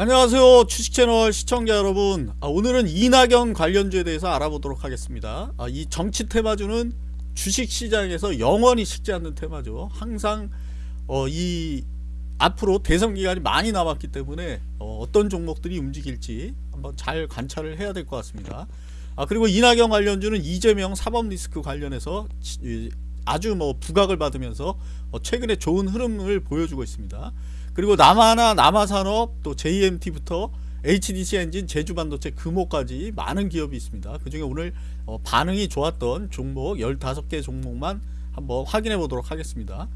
안녕하세요. 주식채널 시청자 여러분. 아, 오늘은 이낙연 관련주에 대해서 알아보도록 하겠습니다. 아, 이 정치 테마주는 주식시장에서 영원히 식지 않는 테마죠. 항상 어, 이 앞으로 대선 기간이 많이 남았기 때문에 어, 떤 종목들이 움직일지 한번 잘 관찰을 해야 될 것 같습니다. 아, 그리고 이낙연 관련주는 이재명 사법 리스크 관련해서 아주 뭐 부각을 받으면서 어, 최근에 좋은 흐름을 보여주고 있습니다. 그리고 남아나 남아산업 또 JMT부터 HDC 엔진, 제주반도체, 금호까지 많은 기업이 있습니다. 그 중에 오늘 어, 반응이 좋았던 종목 15개 종목만 한번 확인해 보도록 하겠습니다.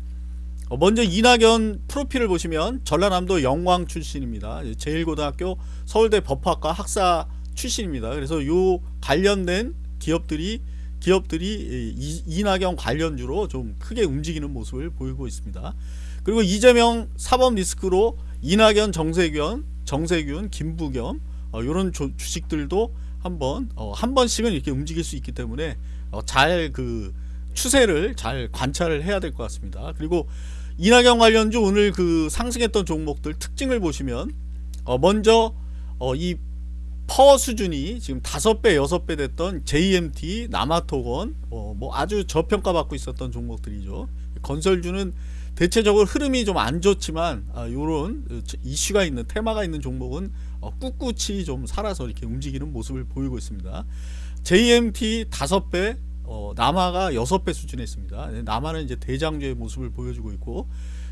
어, 먼저 이낙연 프로필을 보시면 전라남도 영광 출신입니다. 제1고등학교 서울대 법학과 학사 출신입니다. 그래서 요 관련된 기업들이 기업들이 이낙연 관련주로 좀 크게 움직이는 모습을 보이고 있습니다. 그리고 이재명 사법 리스크로 이낙연, 정세균, 정세균, 김부겸 어, 이런 조, 주식들도 한번 어, 한 번씩은 이렇게 움직일 수 있기 때문에 어, 잘그 추세를 잘 관찰을 해야 될 것 같습니다. 그리고 이낙연 관련주 오늘 그 상승했던 종목들 특징을 보시면 어, 먼저 어, 이 퍼 수준이 지금 다섯 배 여섯 배 됐던 JMT, 남아토건 어, 뭐 아주 저평가받고 있었던 종목들이죠. 건설주는 대체적으로 흐름이 좀 안 좋지만 이런 아, 이슈가 있는 테마가 있는 종목은 어, 꿋꿋이 좀 살아서 이렇게 움직이는 모습을 보이고 있습니다. JMT 5배 어, 남아가 6배 수준에 있습니다. 네, 남아는 이제 대장주의 모습을 보여주고 있고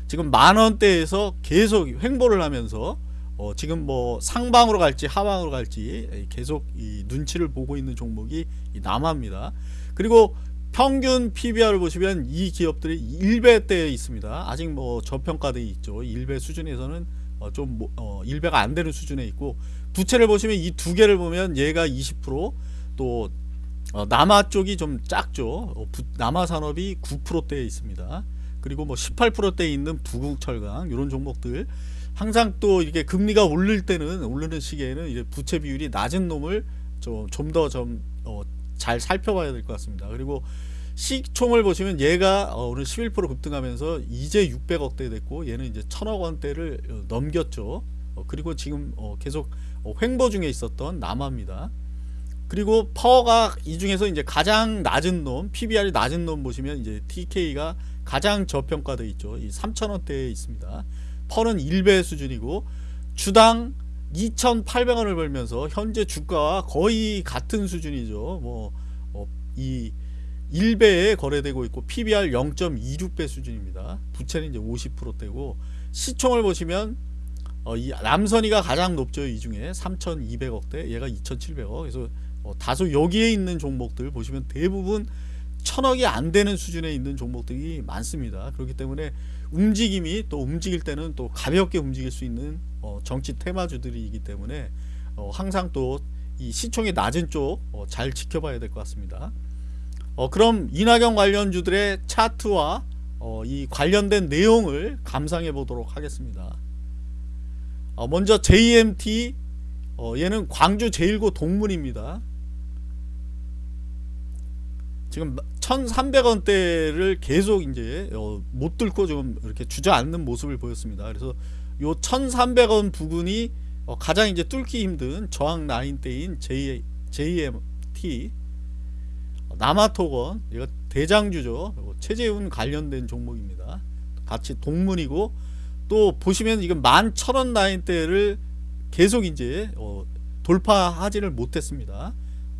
지금 만원대에서 계속 횡보를 하면서 어, 지금 뭐 상방으로 갈지 하방으로 갈지 계속 이 눈치를 보고 있는 종목이 남아입니다. 그리고 평균 PBR을 보시면 이 기업들이 1배대에 있습니다. 아직 뭐 저평가되어 있죠. 1배 수준에서는 어, 좀 뭐, 어, 1배가 안 되는 수준에 있고 부채를 보시면 이 두 개를 보면 얘가 20%또 어, 남아 쪽이 좀 작죠. 어, 부, 남아 산업이 9%대에 있습니다. 그리고 뭐 18%대에 있는 부국철강 이런 종목들 항상 또 이렇게 금리가 오를 때는 오르는 시기에는 이제 부채 비율이 낮은 놈을 좀더좀잘 좀 어, 잘 살펴봐야 될 것 같습니다. 그리고 시총을 보시면 얘가 어, 오늘 11% 급등하면서 이제 600억대 됐고 얘는 이제 1000억 원대를 어, 넘겼죠. 어, 그리고 지금 계속 횡보 중에 있었던 남아입니다. 그리고 퍼가 이 중에서 이제 가장 낮은 놈, PBR이 낮은 놈 보시면 이제 TK가 가장 저평가되어 있죠. 이 3,000원대에 있습니다. 퍼는 1배 수준이고 주당 2,800원을 벌면서 현재 주가와 거의 같은 수준이죠. 뭐 이 1배에 거래되고 있고 PBR 0.26배 수준입니다. 부채는 이제 50%대고 시총을 보시면 어, 이 남선이가 가장 높죠. 이 중에 3,200억대 얘가 2,700억 그래서 어, 다소 여기에 있는 종목들 보시면 대부분 천억이 안 되는 수준에 있는 종목들이 많습니다. 그렇기 때문에 움직임이 또 움직일 때는 또 가볍게 움직일 수 있는 어, 정치 테마주들이기 때문에 어, 항상 또 이 시총이 낮은 쪽잘 어, 지켜봐야 될 것 같습니다. 어, 그럼 이낙연 관련주들의 차트와 어, 이 관련된 내용을 감상해 보도록 하겠습니다. 어, 먼저 JMT 어, 얘는 광주 제1고 동문입니다. 지금 1300원대를 계속 이제 어, 못 뚫고 좀 이렇게 주저앉는 모습을 보였습니다. 그래서 요 1300원 부근이 어, 가장 이제 뚫기 힘든 저항 라인대인 JMT 남아토건 이거 대장주죠. 체재훈 관련된 종목입니다. 같이 동문이고 또 보시면 이건 만 천원 라인대를 계속 이제 어, 돌파하지를 못했습니다.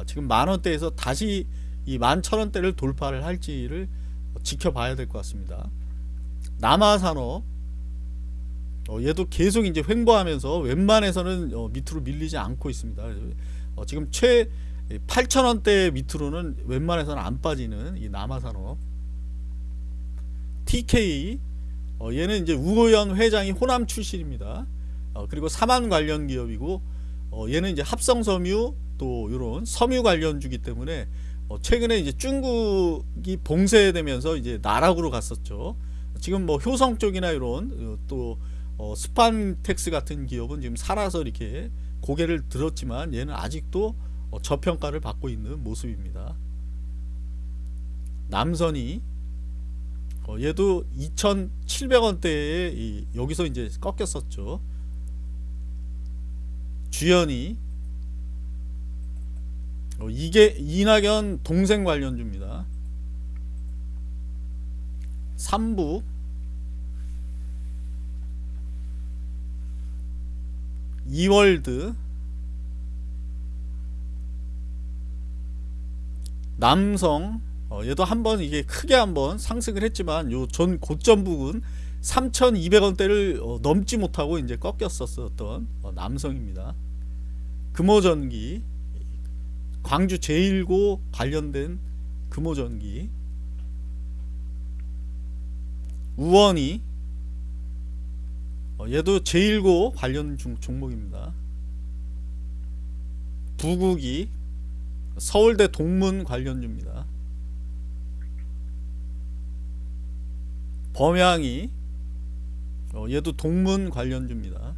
지금 만원대에서 다시 이 만 천원대를 돌파를 할지를 지켜봐야 될 것 같습니다. 남아산업 어, 얘도 계속 이제 횡보하면서 웬만해서는 어, 밑으로 밀리지 않고 있습니다. 어, 지금 최 8,000원대 밑으로는 웬만해서는 안 빠지는 이 남아산업. TK 어, 얘는 이제 우고현 회장이 호남 출신입니다. 어, 그리고 사만 관련 기업이고 어, 얘는 이제 합성섬유 또 이런 섬유 관련주기 때문에 어, 최근에 이제 중국이 봉쇄되면서 이제 나락으로 갔었죠. 지금 뭐 효성 쪽이나 이런 어, 또 어, 스판텍스 같은 기업은 지금 살아서 이렇게 고개를 들었지만 얘는 아직도 어, 저평가를 받고 있는 모습입니다. 남선이 어, 얘도 2,700원대에 여기서 이제 꺾였었죠. 주연이 어, 이게 이낙연 동생 관련주입니다. 3부 2월드 남성 어, 얘도 한번 이게 크게 한번 상승을 했지만 요 전 고점 부근 3,200원대를 어, 넘지 못하고 이제 꺾였었던 어, 남성입니다. 금호전기 광주 제1고 관련된 금호전기 우원이 어, 얘도 제1고 관련 중, 종목입니다. 부국이 서울대 동문 관련주입니다. 범양이 어, 얘도 동문 관련주입니다.